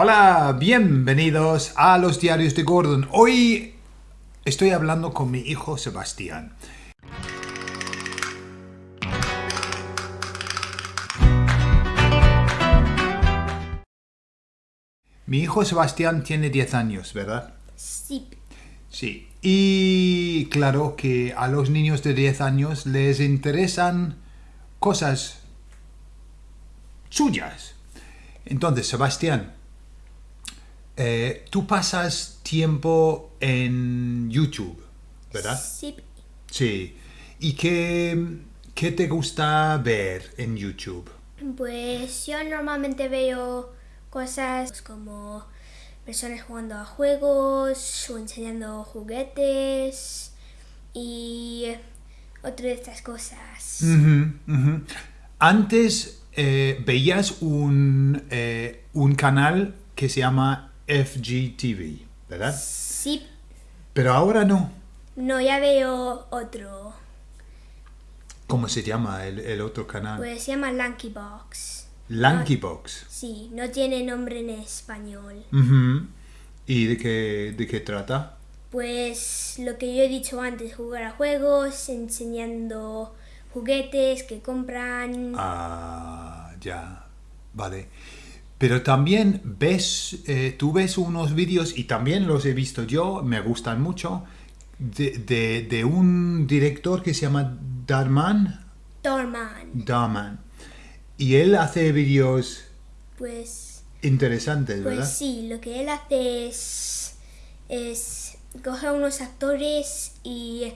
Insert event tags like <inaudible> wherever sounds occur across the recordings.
Hola, bienvenidos a los diarios de Gordon. Hoy estoy hablando con mi hijo Sebastián. Mi hijo Sebastián tiene 10 años, ¿verdad? Sí. Sí. Y claro que a los niños de 10 años les interesan cosas suyas. Entonces, Sebastián, eh, tú pasas tiempo en YouTube, ¿verdad? Sí. Sí. ¿Y qué, qué te gusta ver en YouTube? Pues yo normalmente veo cosas como personas jugando a juegos o enseñando juguetes y otras de estas cosas. Antes eh, veías un, eh, un canal que se llama FGTV, ¿verdad? Sí. Pero ahora no. No, ya veo otro. ¿Cómo se llama el, el otro canal? Pues se llama Lanky Box. Lanky Box. Sí, no tiene nombre en español. ¿Y de qué, de qué trata? Pues lo que yo he dicho antes, jugar a juegos, enseñando juguetes que compran. Ah, ya, vale. Pero también ves, eh, tú ves unos vídeos, y también los he visto yo, me gustan mucho, de, de- de un director que se llama Darman. Dorman. Darman. Y él hace vídeos Pues, interesantes, pues ¿verdad? sí, lo que él hace es, es coger unos actores y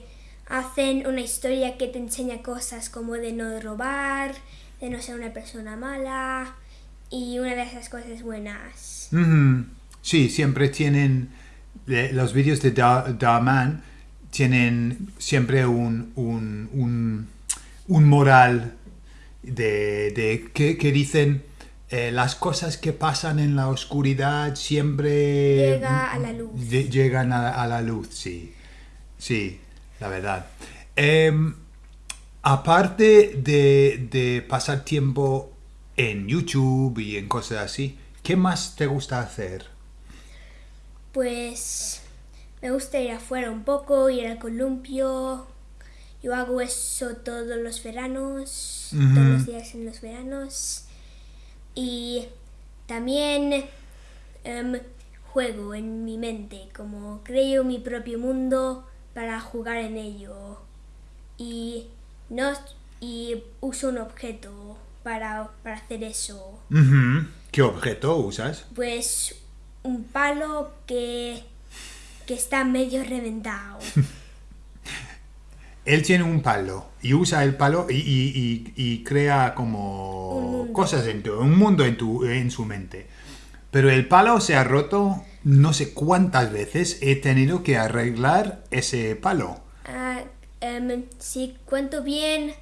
hacen una historia que te enseña cosas como de no robar, de no ser una persona mala y una de esas cosas buenas. Sí, siempre tienen, los vídeos de Dar- Darman tienen siempre un, un, un, un moral de, de que, que dicen eh, las cosas que pasan en la oscuridad siempre Llega a la luz. lle- llegan a, a la luz, sí. Sí, la verdad. Em, aparte de, de pasar tiempo en YouTube y en cosas así, ¿qué más te gusta hacer? Pues me gusta ir afuera un poco, ir al columpio. Yo hago eso todos los veranos, todos los días en los veranos. Y también em, juego en mi mente, como creo mi propio mundo para jugar en ello. Y, no, y uso un objeto para, para hacer eso. ¿Qué objeto usas? Pues un palo que, que está medio reventado. <laughs> Él tiene un palo y usa el palo y, y- y- y crea como cosas en tu, un mundo en, tu, en su mente. Pero el palo se ha roto no sé cuántas veces he tenido que arreglar ese palo. Ah, em, si cuento bien,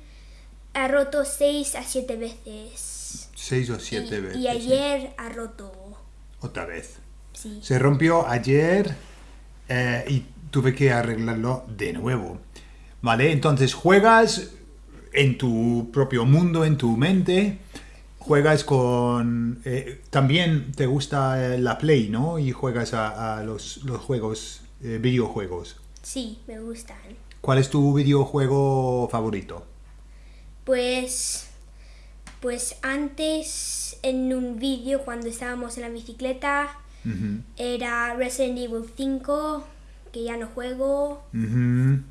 ha roto 6 a 7 veces. Seis o siete y, veces. y sí. ayer ha roto. Otra vez. Sí. Se rompió ayer eh, y tuve que arreglarlo de nuevo. ¿Vale? Entonces juegas en tu propio mundo, en tu mente. Juegas con... eh, también te gusta eh, la Play, ¿no? Y juegas a, a los, los juegos, eh, videojuegos. Sí, me gustan. ¿Cuál es tu videojuego favorito? Pues, pues antes en un vídeo cuando estábamos en la bicicleta era Resident Evil 5, que ya no juego. Me,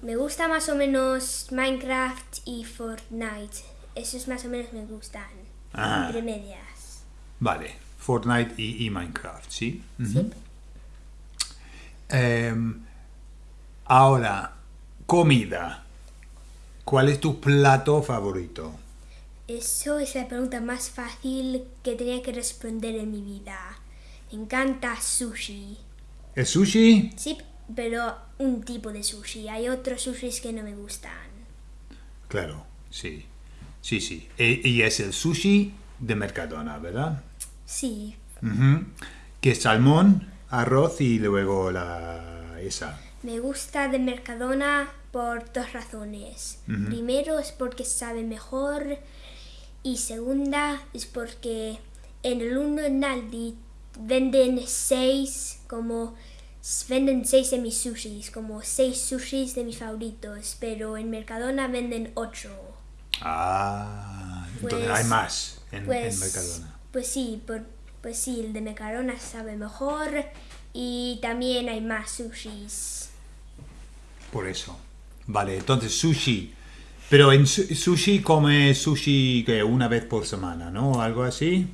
me gusta más o menos Minecraft y Fortnite. Esos más o menos me gustan. Ah. Entre medias. Vale. Fortnite y, y Minecraft, ¿sí? Sí. Em, ahora, comida. ¿Cuál es tu plato favorito? Eso es la pregunta más fácil que tenía que responder en mi vida. Me encanta sushi. ¿El sushi? Sí, pero un tipo de sushi. Hay otros sushis que no me gustan. Claro, sí. Sí, sí. E- Y, es el sushi de Mercadona, ¿verdad? Sí, Ujú. Que es salmón, arroz y luego la esa. me gusta de Mercadona por dos razones. Primero es porque sabe mejor y segunda es porque en el uno en Aldi venden seis, como venden seis de mis sushis, como seis sushis de mis favoritos, pero en Mercadona venden ocho. Ah, entonces Pues- hay más en, en Pues, Mercadona. pues sí, por- pues sí, el de Mercadona sabe mejor y también hay más sushis. Por eso. Vale, entonces sushi. Pero en su- sushi come sushi que una vez por semana, ¿no? Algo así.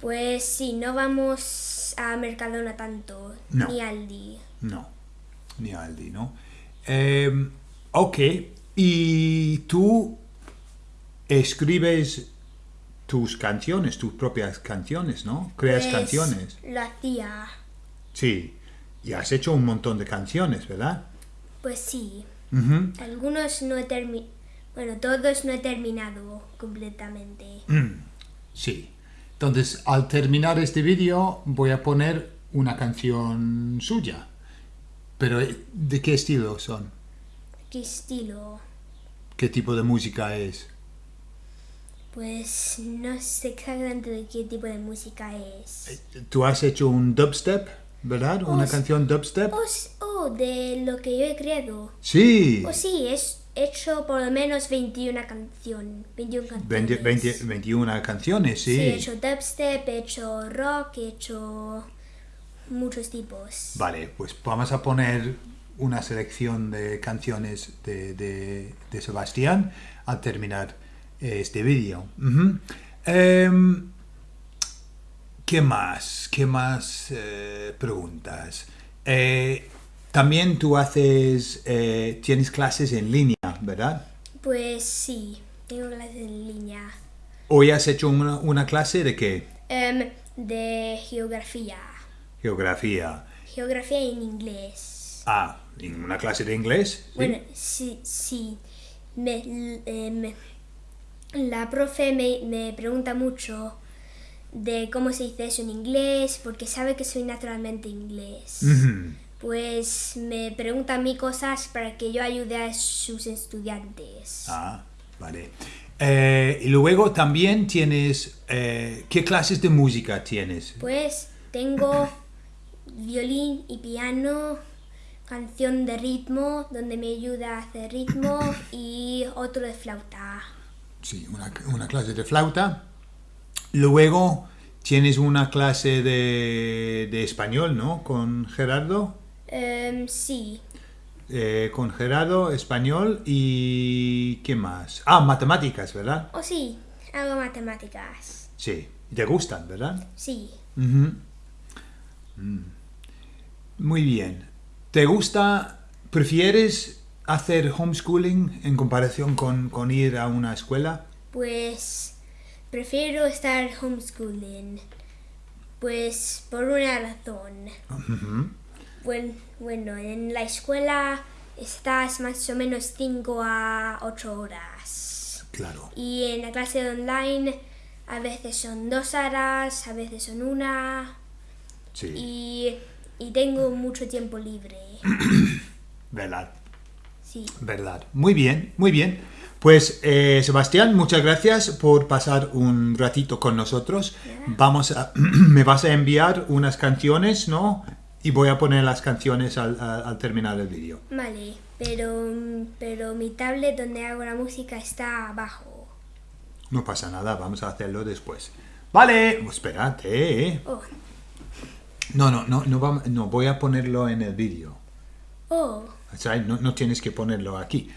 Pues sí, no vamos a Mercadona tanto, No. ni Aldi. No, ni Aldi, ¿no? Eh, ok, y tú escribes tus canciones, tus propias canciones, ¿no? Creas Pues, canciones. Lo hacía. Sí, y has hecho un montón de canciones, ¿verdad? Pues sí. Algunos no he terminado. Bueno, todos no he terminado completamente. Sí. Entonces, al terminar este vídeo, voy a poner una canción suya. Pero, eh, ¿de qué estilo son? ¿Qué estilo? ¿Qué tipo de música es? Pues no sé exactamente de qué tipo de música es. Tú has hecho un dubstep, ¿verdad? Una canción dubstep. Oh, s- de lo que yo he creado. Sí. Oh, sí, es he hecho por lo menos 21 canción, 21 canciones. 20 20 21 canciones, sí. Sí, he hecho dubstep, he hecho rock, he hecho muchos tipos. Vale, pues vamos a poner una selección de canciones de, de- de Sebastián al terminar eh, este vídeo. Em, ¿Qué más? ¿Qué más eh, preguntas? Eh, también tú haces, eh, tienes clases en línea, ¿verdad? Pues sí, tengo clases en línea. Hoy has hecho una, una clase de qué? Em, de geografía. Geografía. Geografía en inglés. Ah, ¿en una clase de inglés? ¿sí? Bueno, sí, sí. Me, em, la profe me, me pregunta mucho de cómo se dice eso en inglés, porque sabe que soy naturalmente inglés. Pues me pregunta a mí cosas para que yo ayude a sus estudiantes. Ah, vale. Eh, y luego también tienes, eh, ¿qué clases de música tienes? Pues tengo <coughs> violín y piano, canción de ritmo, donde me ayuda a hacer ritmo, <coughs> y otro de flauta. Sí, una, una clase de flauta. Luego tienes una clase de, de español, ¿no? Con Gerardo. Em, sí, Eh, con Gerardo, español y... ¿Qué más? Ah, matemáticas, ¿verdad? o sí, hago matemáticas. Sí. ¿Te gustan, verdad? Sí. Mm. Muy bien. ¿Te gusta, prefieres hacer homeschooling en comparación con, con ir a una escuela? pues prefiero estar homeschooling. Pues por una razón. Buen- bueno, en la escuela estás más o menos 5 a 8 horas. Claro. Y en la clase online a veces son dos horas, a veces son una. Sí. Y, y tengo mucho tiempo libre. <clears throat> Verdad. Sí. Verdad. Muy bien, muy bien. Pues eh, Sebastián, muchas gracias por pasar un ratito con nosotros. Vamos a, <clears throat> me vas a enviar unas canciones, ¿no? Y voy a poner las canciones al, al- al terminar el vídeo. Vale, pero, pero mi tablet donde hago la música está abajo. No pasa nada, vamos a hacerlo después. Vale, espérate. ¿eh? Oh, No, no, no, no, vam- no, voy a ponerlo en el vídeo. oh, O sea, no, no tienes que ponerlo aquí.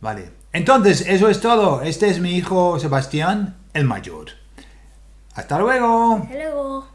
Vale. Entonces, eso es todo. Este es mi hijo Sebastián, el mayor. Hasta luego. hasta luego.